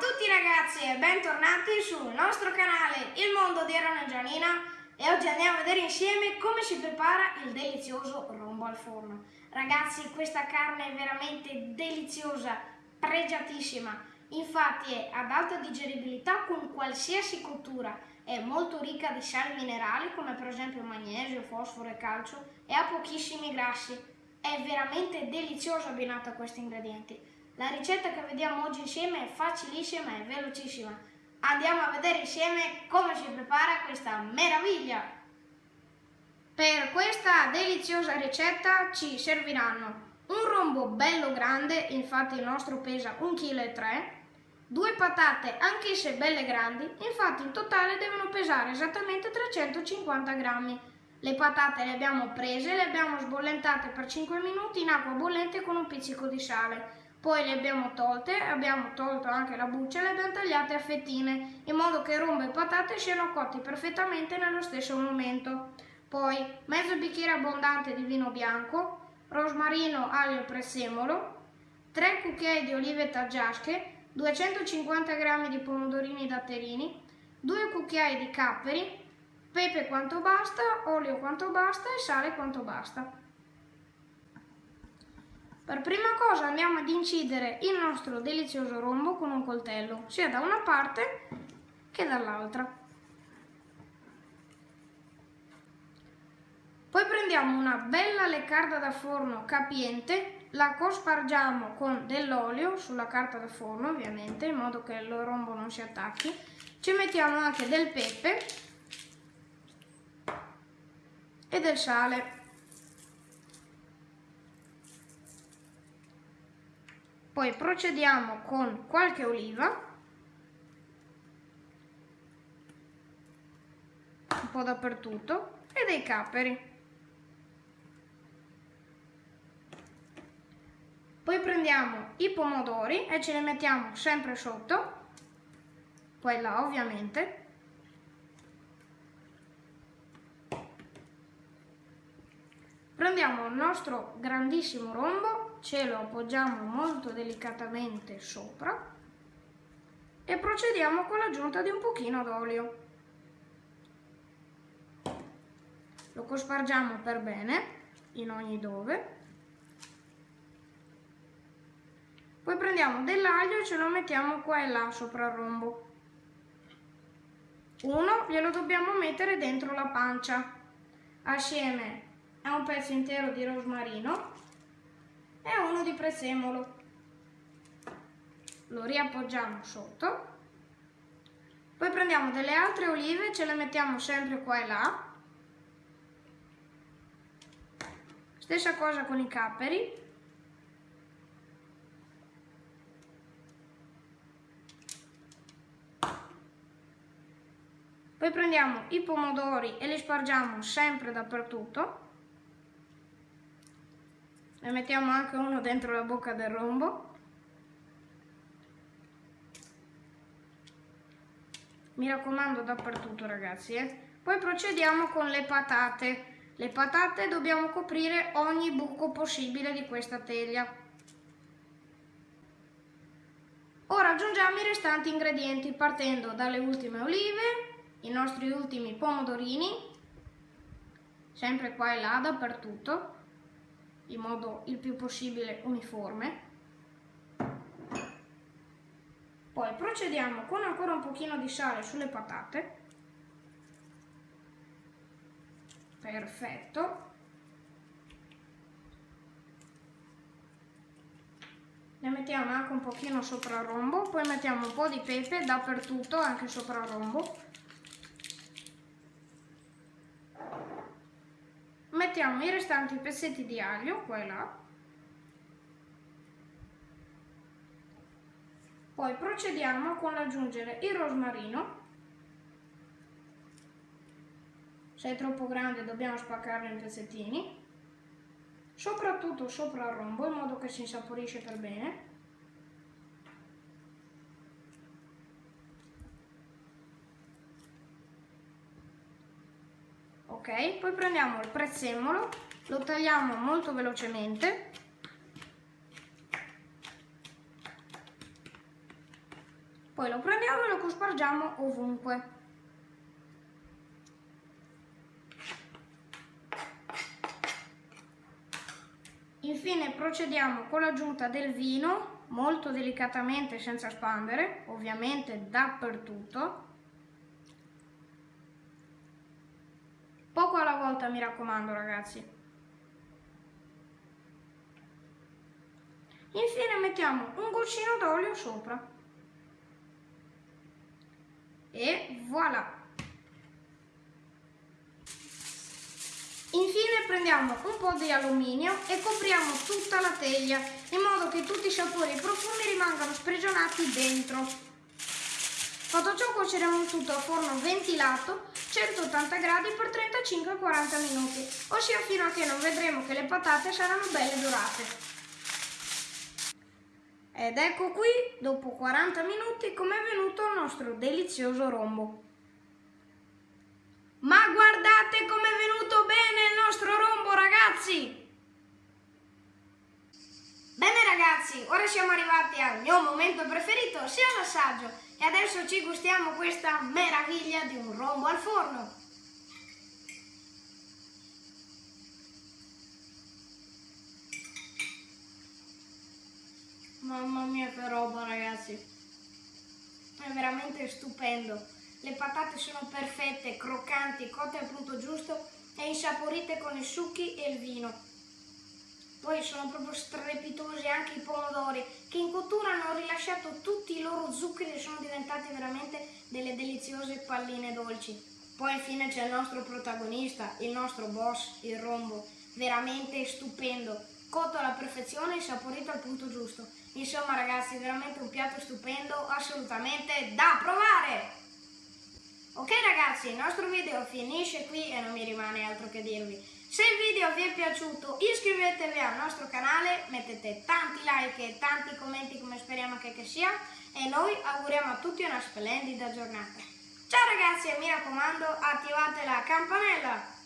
tutti ragazzi e bentornati sul nostro canale Il Mondo di Erano e Gianina e oggi andiamo a vedere insieme come si prepara il delizioso rombo al forno. Ragazzi questa carne è veramente deliziosa, pregiatissima, infatti è ad alta digeribilità con qualsiasi cottura, è molto ricca di sali minerali come per esempio magnesio, fosforo e calcio e ha pochissimi grassi, è veramente deliziosa abbinata a questi ingredienti. La ricetta che vediamo oggi insieme è facilissima e velocissima. Andiamo a vedere insieme come si prepara questa meraviglia. Per questa deliziosa ricetta ci serviranno un rombo bello grande, infatti il nostro pesa 1,3 kg, due patate anch'esse belle grandi, infatti in totale devono pesare esattamente 350 grammi. Le patate le abbiamo prese, le abbiamo sbollentate per 5 minuti in acqua bollente con un pizzico di sale. Poi le abbiamo tolte, abbiamo tolto anche la buccia e le abbiamo tagliate a fettine, in modo che rombo e patate siano cotti perfettamente nello stesso momento. Poi mezzo bicchiere abbondante di vino bianco, rosmarino, aglio e prezzemolo, 3 cucchiai di olive taggiasche, 250 g di pomodorini datterini, 2 cucchiai di capperi, pepe quanto basta, olio quanto basta e sale quanto basta. Per prima cosa andiamo ad incidere il nostro delizioso rombo con un coltello, sia da una parte che dall'altra. Poi prendiamo una bella leccarda da forno capiente, la cospargiamo con dell'olio sulla carta da forno ovviamente, in modo che il rombo non si attacchi. Ci mettiamo anche del pepe e del sale. Poi procediamo con qualche oliva, un po' dappertutto, e dei capperi. Poi prendiamo i pomodori e ce li mettiamo sempre sotto, là ovviamente. Prendiamo il nostro grandissimo rombo ce lo appoggiamo molto delicatamente sopra e procediamo con l'aggiunta di un pochino d'olio. Lo cospargiamo per bene in ogni dove. Poi prendiamo dell'aglio e ce lo mettiamo qua e là sopra il rombo. Uno glielo dobbiamo mettere dentro la pancia assieme a un pezzo intero di rosmarino e uno di prezzemolo. Lo riappoggiamo sotto. Poi prendiamo delle altre olive e ce le mettiamo sempre qua e là. Stessa cosa con i capperi. Poi prendiamo i pomodori e li spargiamo sempre dappertutto ne mettiamo anche uno dentro la bocca del rombo. Mi raccomando dappertutto ragazzi eh. poi procediamo con le patate. Le patate dobbiamo coprire ogni buco possibile di questa teglia. Ora aggiungiamo i restanti ingredienti partendo dalle ultime olive i nostri ultimi pomodorini sempre qua e là dappertutto in modo il più possibile uniforme. Poi procediamo con ancora un pochino di sale sulle patate. Perfetto. Ne mettiamo anche un pochino sopra il rombo, poi mettiamo un po' di pepe dappertutto, anche sopra il rombo. Mettiamo i restanti pezzetti di aglio qua e là. Poi procediamo con l'aggiungere il rosmarino. Se è troppo grande dobbiamo spaccarlo in pezzettini. Soprattutto sopra il rombo in modo che si insaporisce per bene ok poi prendiamo il prezzemolo lo tagliamo molto velocemente Poi lo prendiamo e lo cospargiamo ovunque. Infine procediamo con l'aggiunta del vino, molto delicatamente senza spandere, ovviamente dappertutto. Poco alla volta mi raccomando ragazzi. Infine mettiamo un goccino d'olio sopra. E voilà! Infine prendiamo un po' di alluminio e copriamo tutta la teglia in modo che tutti i sapori e i profumi rimangano sprigionati dentro. Fatto ciò cuoceremo tutto a forno ventilato 180 gradi per 35-40 minuti, ossia fino a che non vedremo che le patate saranno belle dorate. Ed ecco qui, dopo 40 minuti, come è venuto il nostro delizioso rombo. Ma guardate come è venuto bene il nostro rombo, ragazzi! Ragazzi, ora siamo arrivati al mio momento preferito, sia l'assaggio, e adesso ci gustiamo questa meraviglia di un rombo al forno. Mamma mia che roba ragazzi, è veramente stupendo. Le patate sono perfette, croccanti, cotte al punto giusto e insaporite con i succhi e il vino. Poi sono proprio strepitosi anche i pomodori che in cottura hanno rilasciato tutti i loro zuccheri e sono diventati veramente delle deliziose palline dolci. Poi infine c'è il nostro protagonista, il nostro boss, il rombo, veramente stupendo, cotto alla perfezione e saporito al punto giusto. Insomma ragazzi, veramente un piatto stupendo, assolutamente da provare! Ok ragazzi, il nostro video finisce qui e non mi rimane altro che dirvi. Se il video vi è piaciuto iscrivetevi al nostro canale, mettete tanti like e tanti commenti come speriamo che, che sia e noi auguriamo a tutti una splendida giornata. Ciao ragazzi e mi raccomando attivate la campanella!